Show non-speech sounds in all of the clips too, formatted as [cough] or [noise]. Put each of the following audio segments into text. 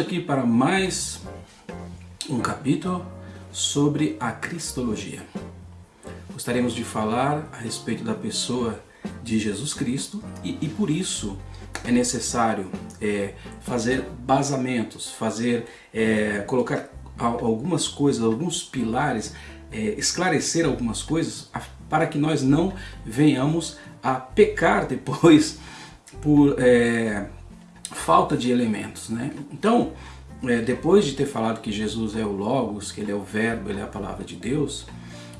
aqui para mais um capítulo sobre a Cristologia. Gostaríamos de falar a respeito da pessoa de Jesus Cristo e, e por isso é necessário é, fazer basamentos, fazer, é, colocar algumas coisas, alguns pilares, é, esclarecer algumas coisas para que nós não venhamos a pecar depois [laughs] por é, falta de elementos. Né? Então, é, depois de ter falado que Jesus é o Logos, que Ele é o Verbo, Ele é a Palavra de Deus,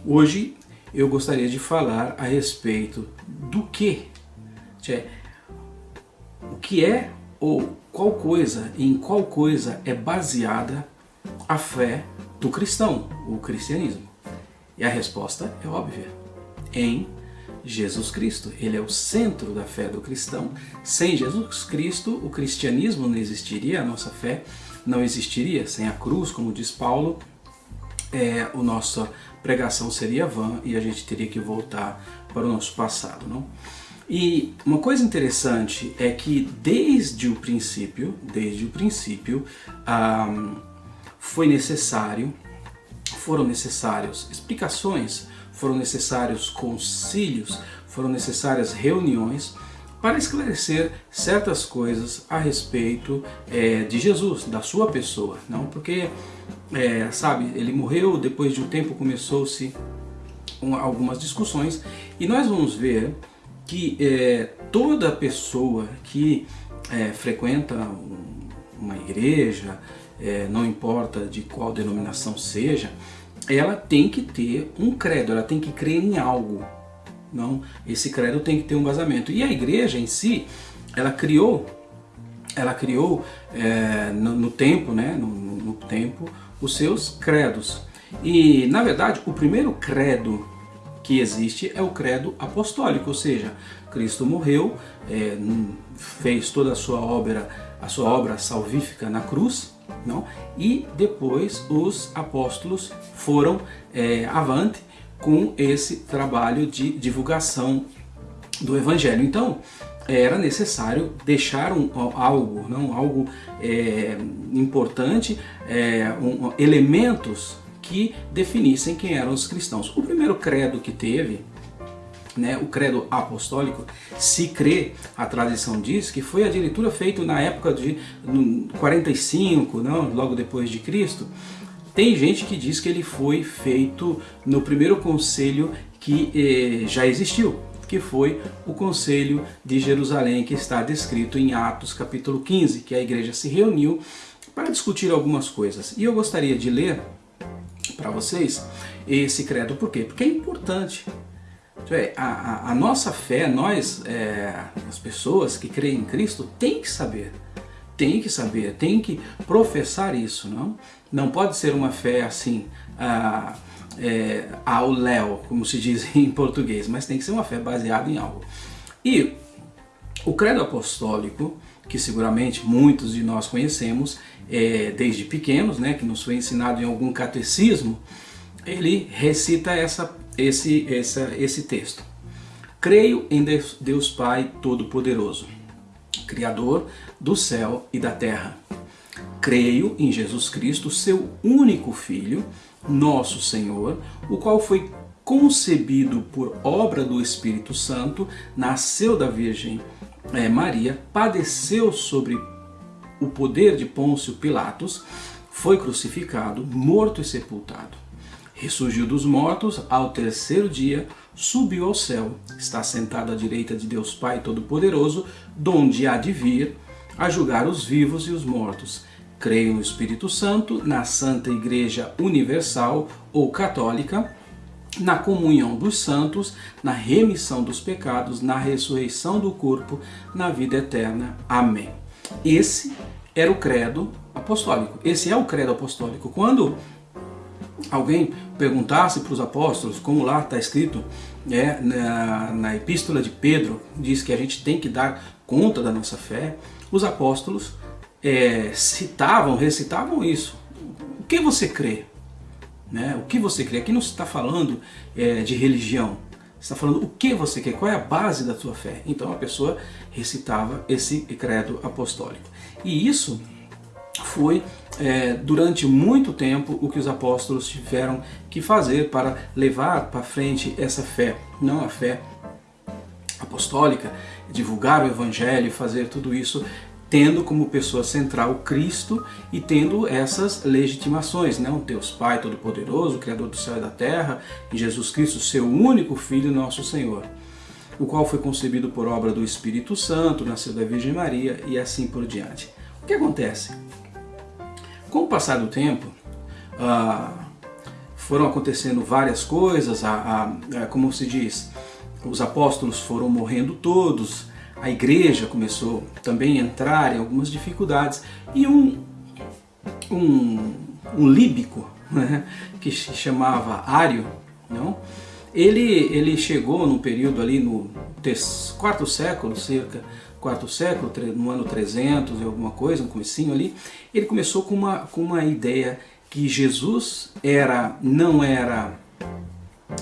hoje eu gostaria de falar a respeito do que, o que é ou qual coisa, em qual coisa é baseada a fé do cristão, o cristianismo. E a resposta é óbvia, em Jesus Cristo. Ele é o centro da fé do cristão. Sem Jesus Cristo, o cristianismo não existiria, a nossa fé não existiria. Sem a cruz, como diz Paulo, é, a nossa pregação seria vã e a gente teria que voltar para o nosso passado. Não? E uma coisa interessante é que desde o princípio, desde o princípio, ah, foi necessário, foram necessários explicações foram necessários concílios, foram necessárias reuniões para esclarecer certas coisas a respeito é, de Jesus, da sua pessoa. Não porque, é, sabe, ele morreu, depois de um tempo começou-se algumas discussões e nós vamos ver que é, toda pessoa que é, frequenta uma igreja, é, não importa de qual denominação seja, ela tem que ter um credo, ela tem que crer em algo. Não, esse credo tem que ter um vazamento. E a igreja em si, ela criou, ela criou é, no, no, tempo, né, no, no tempo, os seus credos. E na verdade, o primeiro credo que existe é o credo apostólico, ou seja, Cristo morreu, é, fez toda a sua obra, a sua obra salvífica na cruz, não? E depois os apóstolos foram é, avante com esse trabalho de divulgação do Evangelho. Então, era necessário deixar um, algo, não algo é, importante, é, um, elementos que definissem quem eram os cristãos. O primeiro credo que teve né, o credo apostólico, se crê, a tradição diz, que foi a leitura feita na época de 45, não, logo depois de Cristo. Tem gente que diz que ele foi feito no primeiro conselho que eh, já existiu, que foi o conselho de Jerusalém, que está descrito em Atos capítulo 15, que a igreja se reuniu para discutir algumas coisas. E eu gostaria de ler para vocês esse credo, por quê? Porque é importante a, a, a, nossa fé, nós, é, as pessoas que creem em Cristo, tem que saber, tem que saber, tem que professar isso, não? Não pode ser uma fé assim, a, é, ao léu, como se diz [laughs] em português, mas tem que ser uma fé baseada em algo. E o credo apostólico, que seguramente muitos de nós conhecemos é, desde pequenos, né, que nos foi ensinado em algum catecismo, ele recita essa esse, essa, esse texto. Creio em Deus, Pai Todo-Poderoso, Criador do céu e da terra. Creio em Jesus Cristo, seu único Filho, nosso Senhor, o qual foi concebido por obra do Espírito Santo, nasceu da Virgem é, Maria, padeceu sobre o poder de Pôncio Pilatos, foi crucificado, morto e sepultado ressurgiu dos mortos ao terceiro dia, subiu ao céu, está sentado à direita de Deus Pai Todo-Poderoso, donde há de vir a julgar os vivos e os mortos. Creio no Espírito Santo, na Santa Igreja Universal ou Católica, na comunhão dos santos, na remissão dos pecados, na ressurreição do corpo, na vida eterna. Amém. Esse era o credo apostólico. Esse é o credo apostólico. Quando alguém perguntasse para os apóstolos, como lá está escrito é, na, na epístola de Pedro, diz que a gente tem que dar conta da nossa fé, os apóstolos é, citavam, recitavam isso. O que você crê? Né? O que você crê? Aqui não se está falando é, de religião, está falando o que você quer, qual é a base da sua fé. Então a pessoa recitava esse credo apostólico. E isso foi é, durante muito tempo o que os apóstolos tiveram que fazer para levar para frente essa fé, não a fé apostólica, divulgar o evangelho, fazer tudo isso tendo como pessoa central Cristo e tendo essas legitimações, né? O Deus Pai Todo-Poderoso, Criador do céu e da terra, e Jesus Cristo, seu único Filho, nosso Senhor, o qual foi concebido por obra do Espírito Santo, nasceu da Virgem Maria e assim por diante. O que acontece? Com o passar do tempo, ah, foram acontecendo várias coisas, a, a, como se diz, os apóstolos foram morrendo todos, a igreja começou também a entrar em algumas dificuldades e um, um, um líbico [laughs] né, que se chamava Ário, não? Ele, ele chegou num período ali no quarto século, cerca quarto século, no ano 300 e alguma coisa, no comecinho ali, ele começou com uma, com uma ideia que Jesus era, não era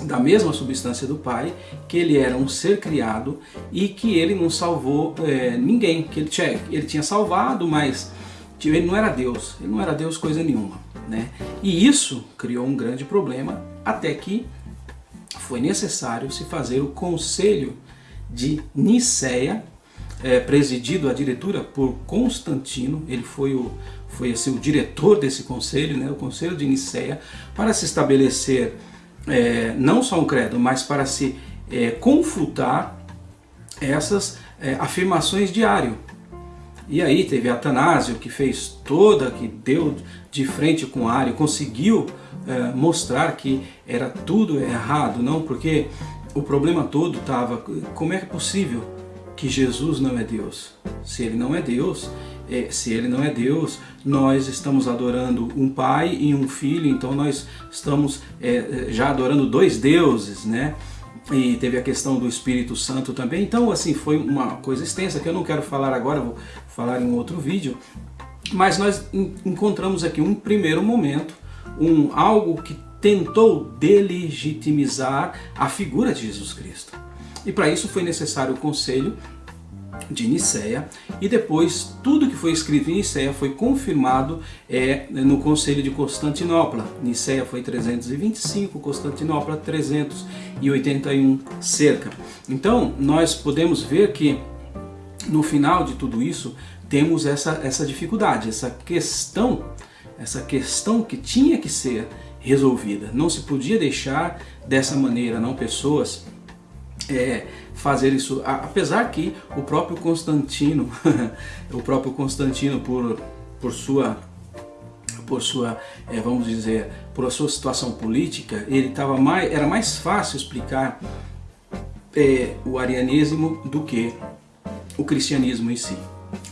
da mesma substância do Pai, que ele era um ser criado e que ele não salvou é, ninguém, que ele tinha, ele tinha salvado, mas ele não era Deus, ele não era Deus coisa nenhuma. Né? E isso criou um grande problema, até que foi necessário se fazer o conselho de Nicéia, é, presidido a diretura por Constantino, ele foi o, foi assim, o diretor desse conselho, né, o conselho de Nicéia, para se estabelecer é, não só um credo, mas para se é, confutar essas é, afirmações de Ário. E aí teve Atanásio que fez toda, que deu de frente com Ário, conseguiu é, mostrar que era tudo errado, não? Porque o problema todo estava, como é, é possível que Jesus não é Deus? Se ele não é Deus, é, se ele não é Deus, nós estamos adorando um pai e um filho, então nós estamos é, já adorando dois deuses, né? E teve a questão do Espírito Santo também, então assim, foi uma coisa extensa que eu não quero falar agora, vou falar em outro vídeo, mas nós encontramos aqui um primeiro momento, um algo que tentou delegitimizar a figura de Jesus Cristo. E para isso foi necessário o conselho de Nicéia e depois tudo que foi escrito em Nicéia foi confirmado é, no Conselho de Constantinopla. Nicéia foi 325, Constantinopla 381 cerca. Então nós podemos ver que no final de tudo isso temos essa, essa dificuldade, essa questão, essa questão que tinha que ser resolvida. Não se podia deixar dessa maneira, não pessoas é, fazer isso, apesar que o próprio Constantino, [laughs] o próprio Constantino por, por sua por sua, é, vamos dizer, por sua situação política, ele tava mais, era mais fácil explicar é, o arianismo do que o cristianismo em si,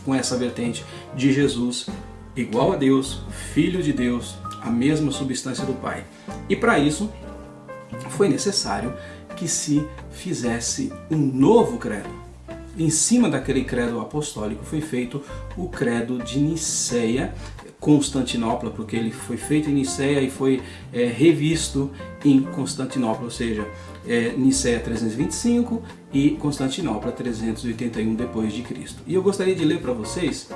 com essa vertente de Jesus igual a Deus, filho de Deus, a mesma substância do Pai. E para isso foi necessário que se fizesse um novo credo. Em cima daquele credo apostólico foi feito o credo de Niceia, Constantinopla, porque ele foi feito em Niceia e foi é, revisto em Constantinopla, ou seja, é, Niceia 325 e Constantinopla 381 depois de Cristo. E eu gostaria de ler para vocês,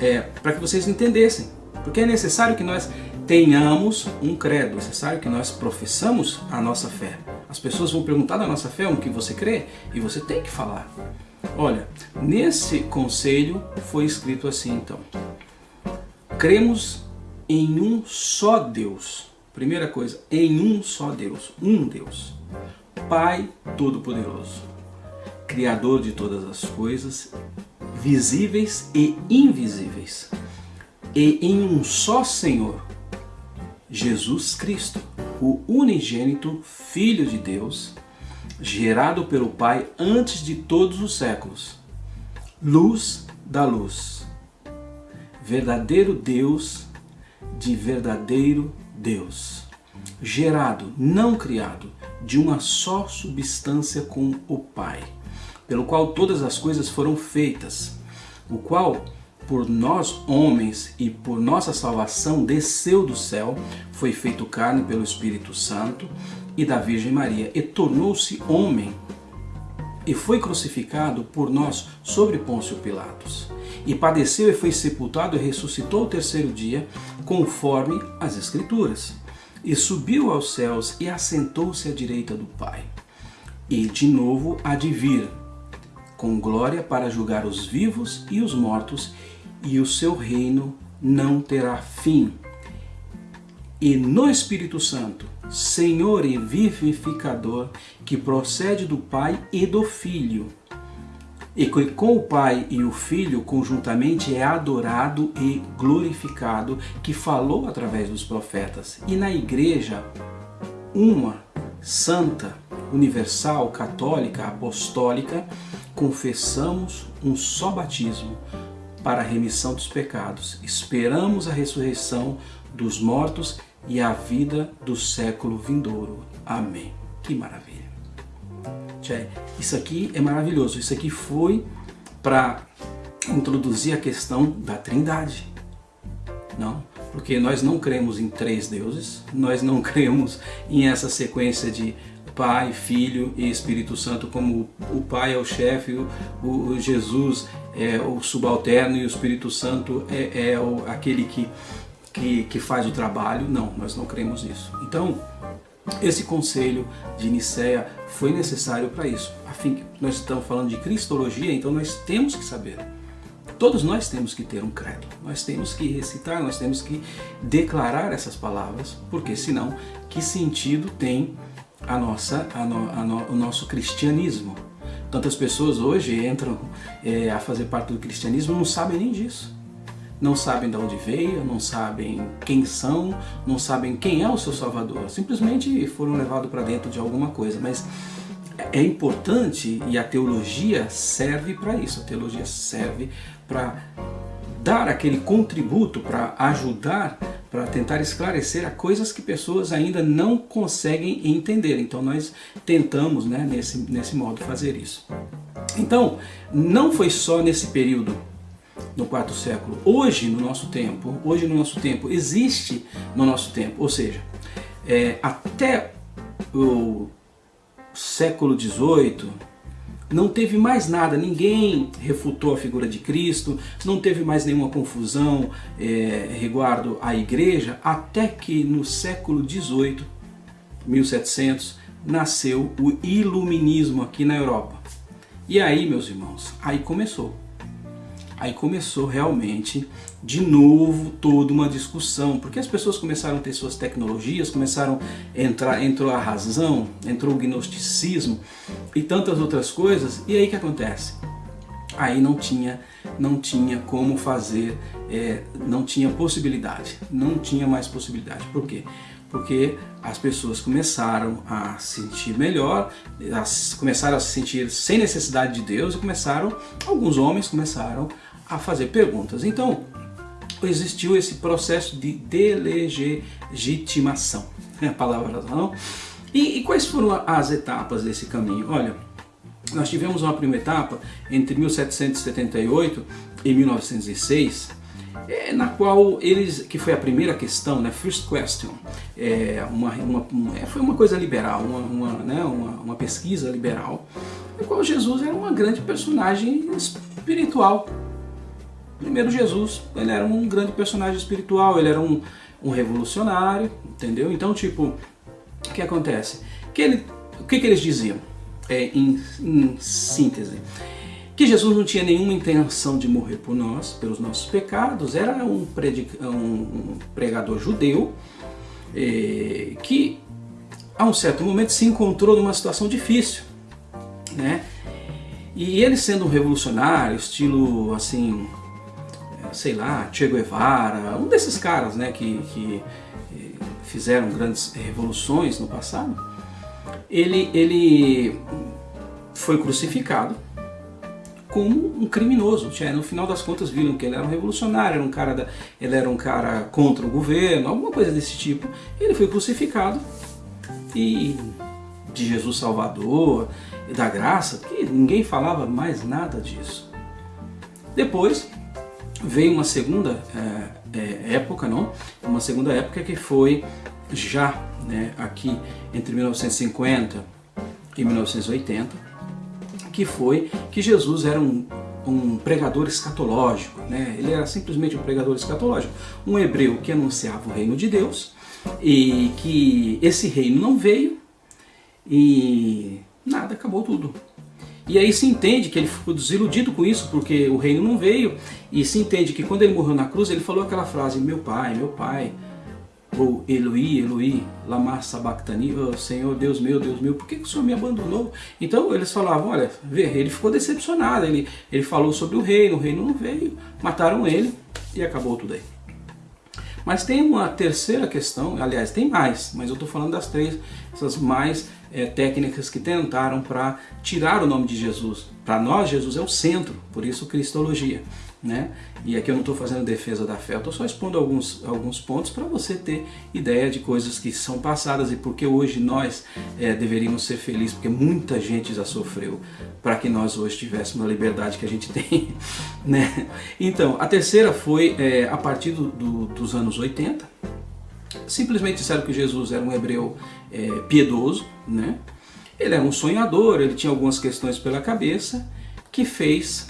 é, para que vocês entendessem, porque é necessário que nós tenhamos um credo, é necessário que nós professamos a nossa fé. As pessoas vão perguntar da nossa fé o que você crê e você tem que falar. Olha, nesse conselho foi escrito assim então. Cremos em um só Deus. Primeira coisa, em um só Deus, um Deus. Pai Todo-Poderoso, Criador de todas as coisas, visíveis e invisíveis. E em um só Senhor, Jesus Cristo, o unigênito Filho de Deus, gerado pelo Pai antes de todos os séculos, luz da luz, verdadeiro Deus de verdadeiro Deus, gerado, não criado, de uma só substância com o Pai, pelo qual todas as coisas foram feitas, o qual por nós homens e por nossa salvação desceu do céu, foi feito carne pelo Espírito Santo e da Virgem Maria e tornou-se homem e foi crucificado por nós sobre Pôncio Pilatos. e padeceu e foi sepultado e ressuscitou o terceiro dia, conforme as Escrituras. E subiu aos céus e assentou-se à direita do Pai. E de novo há de vir, com glória para julgar os vivos e os mortos, e o seu reino não terá fim. E no Espírito Santo, Senhor e vivificador, que procede do Pai e do Filho, e que com o Pai e o Filho conjuntamente é adorado e glorificado, que falou através dos profetas. E na igreja, uma, santa, universal, católica, apostólica, confessamos um só batismo para a remissão dos pecados. Esperamos a ressurreição dos mortos e a vida do século vindouro. Amém. Que maravilha. Tchê, isso aqui é maravilhoso. Isso aqui foi para introduzir a questão da trindade. Não, porque nós não cremos em três deuses, nós não [laughs] cremos em essa sequência de Pai, Filho e Espírito Santo, como o Pai é o chefe, o, o Jesus é o subalterno e o Espírito Santo é, é o, aquele que, que, que faz o trabalho. Não, nós não cremos nisso. Então, esse conselho de Nicéia foi necessário para isso. Afim, nós estamos falando de cristologia, então nós temos que saber. Todos nós temos que ter um credo, nós temos que recitar, nós temos que declarar essas palavras, porque senão, que sentido tem a nossa, a no, a no, o nosso cristianismo? Tantas pessoas hoje entram é, a fazer parte do cristianismo não sabem nem disso não sabem de onde veio, não sabem quem são, não sabem quem é o seu Salvador. Simplesmente foram levados para dentro de alguma coisa. Mas é importante e a teologia serve para isso. A teologia serve para dar aquele contributo, para ajudar, para tentar esclarecer a coisas que pessoas ainda não conseguem entender. Então nós tentamos né, nesse, nesse modo fazer isso. Então, não foi só nesse período no quarto século. Hoje, no nosso tempo, hoje no nosso tempo, existe no nosso tempo, ou seja, é, até o século XVIII, não teve mais nada, ninguém refutou a figura de Cristo, não teve mais nenhuma confusão é, reguardo à igreja, até que no século XVIII, 1700, nasceu o iluminismo aqui na Europa. E aí, meus irmãos, aí começou. Aí começou realmente de novo toda uma discussão, porque as pessoas começaram a ter suas tecnologias, começaram a entrar, entrou a razão, entrou o gnosticismo e tantas outras coisas, e aí que acontece? Aí não tinha, não tinha como fazer, é, não tinha possibilidade, não tinha mais possibilidade. Por quê? Porque as pessoas começaram a se sentir melhor, a, começaram a se sentir sem necessidade de Deus e começaram, alguns homens começaram a fazer perguntas. Então, existiu esse processo de delegitimação, é a palavra não? E, e quais foram as etapas desse caminho? Olha, nós tivemos uma primeira etapa entre 1778 e 1906, é, na qual eles, que foi a primeira questão, né, first question, é, uma, uma, é, foi uma coisa liberal, uma, uma, né, uma, uma pesquisa liberal, na qual Jesus era uma grande personagem espiritual, Primeiro Jesus, ele era um grande personagem espiritual, ele era um, um revolucionário, entendeu? Então, tipo, o que acontece? Que ele, o que, que eles diziam, é, em, em síntese? Que Jesus não tinha nenhuma intenção de morrer por nós, pelos nossos pecados, era um, predica, um pregador judeu, é, que a um certo momento se encontrou numa situação difícil, né? E ele sendo um revolucionário, estilo assim, sei lá, Che Guevara, um desses caras né, que, que eh, fizeram grandes revoluções no passado, ele, ele foi crucificado como um criminoso. No final das contas viram que ele era um revolucionário, era um cara da, ele era um cara contra o governo, alguma coisa desse tipo. Ele foi crucificado e de Jesus Salvador, da graça, que ninguém falava mais nada disso. Depois veio uma segunda é, época, não? Uma segunda época que foi já né, aqui entre 1950 e 1980, que foi que Jesus era um um pregador escatológico, né? ele era simplesmente um pregador escatológico, um hebreu que anunciava o reino de Deus e que esse reino não veio e nada, acabou tudo. E aí se entende que ele ficou desiludido com isso, porque o reino não veio, e se entende que quando ele morreu na cruz, ele falou aquela frase, meu pai, meu pai, ou Eloí, Eloí, lama sabachthani, oh, Senhor Deus meu, Deus meu, por que, que o Senhor me abandonou? Então eles falavam, olha, vê, ele ficou decepcionado, ele, ele falou sobre o reino, o reino não veio, mataram ele e acabou tudo aí. Mas tem uma terceira questão, aliás, tem mais, mas eu estou falando das três, essas mais é, técnicas que tentaram para tirar o nome de Jesus. Para nós, Jesus é o centro, por isso Cristologia. Né? E aqui eu não estou fazendo defesa da fé, eu estou só expondo alguns, alguns pontos para você ter ideia de coisas que são passadas e porque hoje nós é, deveríamos ser felizes, porque muita gente já sofreu para que nós hoje tivéssemos a liberdade que a gente [laughs] tem. Né? Então, a terceira foi é, a partir do, do, dos anos 80, simplesmente disseram que Jesus era um hebreu é, piedoso, né? ele era um sonhador, ele tinha algumas questões pela cabeça, que fez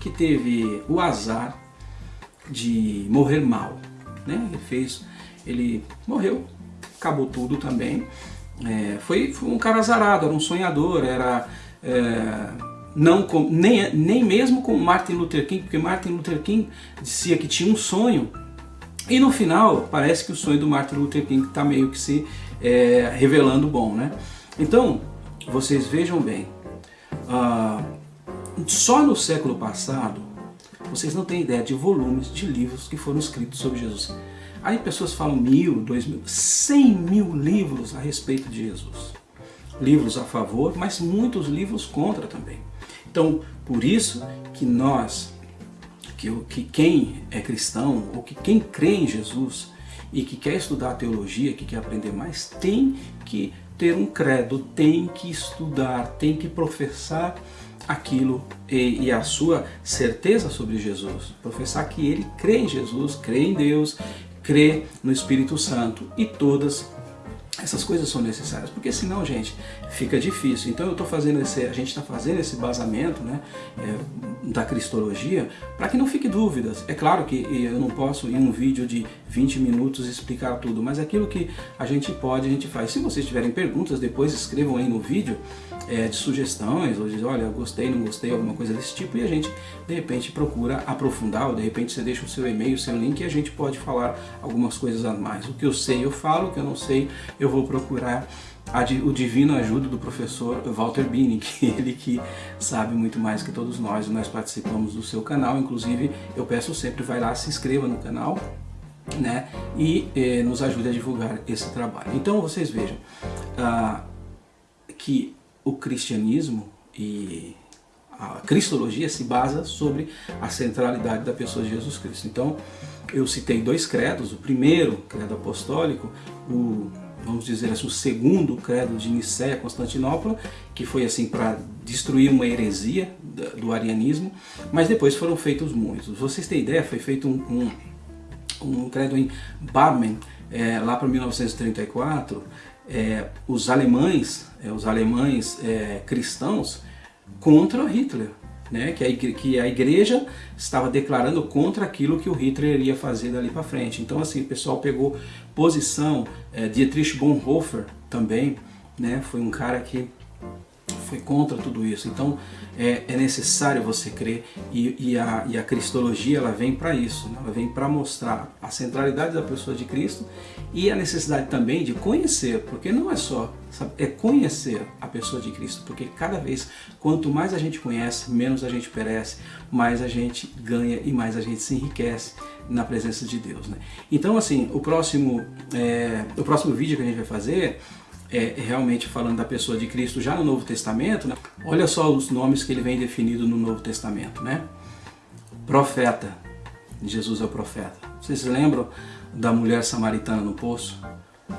que teve o azar de morrer mal. Né? Ele fez, ele morreu, acabou tudo também. É, foi, foi, um cara azarado, era um sonhador, era é, não com, nem, nem mesmo com Martin Luther King, porque Martin Luther King dizia que tinha um sonho e no final parece que o sonho do Martin Luther King está meio que se é, revelando bom, né? Então vocês vejam bem, uh, só no século passado, vocês não têm ideia de volumes de livros que foram escritos sobre Jesus. Aí pessoas falam mil, dois mil, cem mil livros a respeito de Jesus. Livros a favor, mas muitos livros contra também. Então, por isso que nós, que, que quem é cristão, ou que quem crê em Jesus e que quer estudar teologia, que quer aprender mais, tem que ter um credo, tem que estudar, tem que professar aquilo e, e, a sua certeza sobre Jesus. Professar que ele crê em Jesus, crê em Deus, crê no Espírito Santo e todas essas coisas são necessárias, porque senão, gente, fica difícil. Então eu estou fazendo esse, a gente está fazendo esse basamento né, é, da cristologia para que não fique dúvidas. É claro que eu não posso em um vídeo de 20 minutos explicar tudo, mas aquilo que a gente pode, a gente faz. Se vocês tiverem perguntas, depois escrevam aí no vídeo é, de sugestões, ou de olha, gostei, não gostei, alguma coisa desse tipo, e a gente de repente procura aprofundar, ou de repente você deixa o seu e-mail, o seu link, e a gente pode falar algumas coisas a mais. O que eu sei eu falo, o que eu não sei eu vou procurar o divino ajuda do professor Walter Bini, [laughs] que ele que sabe muito mais que todos nós, nós participamos do seu canal, inclusive eu peço sempre, vai lá, se inscreva no canal, né, e eh, nos ajude a divulgar esse trabalho. Então vocês vejam ah, que o cristianismo e a cristologia se basa sobre a centralidade da pessoa de Jesus Cristo. Então, eu citei dois credos, o primeiro, credo apostólico, o, vamos dizer assim, o segundo credo de Nicéia, Constantinopla, que foi assim para destruir uma heresia do arianismo, mas depois foram feitos muitos. Vocês têm ideia, foi feito um, um, um credo em Barmen, é, lá para 1934, é, os alemães, é, os alemães é, cristãos contra Hitler, né? que, a igreja, que a igreja estava declarando contra aquilo que o Hitler iria fazer dali para frente. Então assim, o pessoal pegou posição, é, Dietrich Bonhoeffer também, né? foi um cara que foi contra tudo isso. Então é, é necessário você crer e, e, a, e a cristologia ela vem para isso, né? ela vem para mostrar a centralidade da pessoa de Cristo e a necessidade também de conhecer, porque não é só, sabe, é conhecer a pessoa de Cristo, porque cada vez, quanto mais a gente conhece, menos a gente perece, mais a gente ganha e mais a gente se enriquece na presença de Deus. Né? Então assim, o próximo, é, o próximo vídeo que a gente vai fazer é, realmente falando da pessoa de Cristo já no Novo Testamento, né? olha só os nomes que ele vem definido no Novo Testamento. Né? Profeta, Jesus é o profeta. Vocês lembram da mulher samaritana no poço?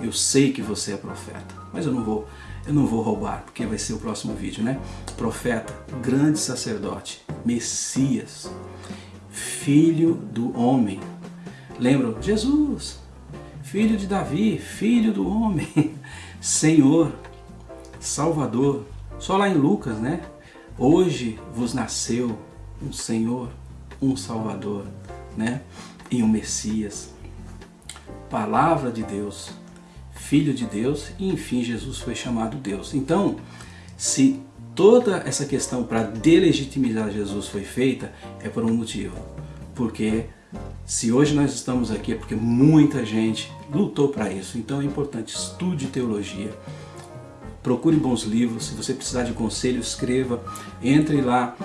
Eu sei que você é profeta, mas eu não vou, eu não vou roubar, porque vai ser o próximo vídeo, né? Profeta, grande sacerdote, Messias, filho do homem. Lembram? Jesus, filho de Davi, filho do homem. [laughs] Senhor, Salvador. Só lá em Lucas, né? Hoje vos nasceu um Senhor, um Salvador, né? E um Messias. Palavra de Deus, Filho de Deus e enfim Jesus foi chamado Deus. Então, se toda essa questão para delegitimizar Jesus foi feita, é por um motivo. Porque se hoje nós estamos aqui é porque muita gente lutou para isso. Então é importante, estude teologia, procure bons livros, se você precisar de conselho, escreva, entre lá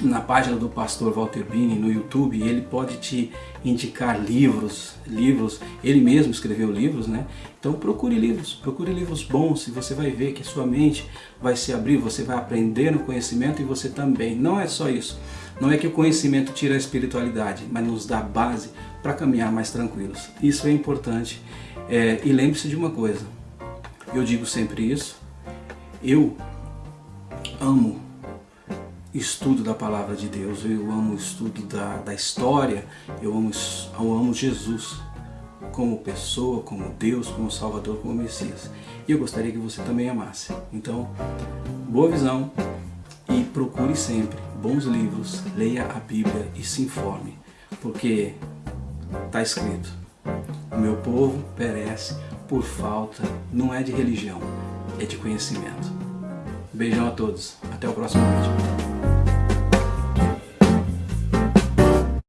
na página do pastor Walter Bini no YouTube, ele pode te indicar livros, livros, ele mesmo escreveu livros, né? Então procure livros, procure livros bons e você vai ver que sua mente vai se abrir, você vai aprender no conhecimento e você também. Não é só isso, não é que o conhecimento tira a espiritualidade, mas nos dá base para caminhar mais tranquilos. Isso é importante é, e lembre-se de uma coisa, eu digo sempre isso, eu amo estudo da palavra de Deus, eu amo o estudo da, da história, eu amo, eu amo Jesus como pessoa, como Deus, como Salvador, como Messias. E eu gostaria que você também amasse. Então, boa visão e procure sempre bons livros, leia a Bíblia e se informe, porque está escrito, o meu povo perece por falta, não é de religião, é de conhecimento. Beijão a todos, até o próximo vídeo.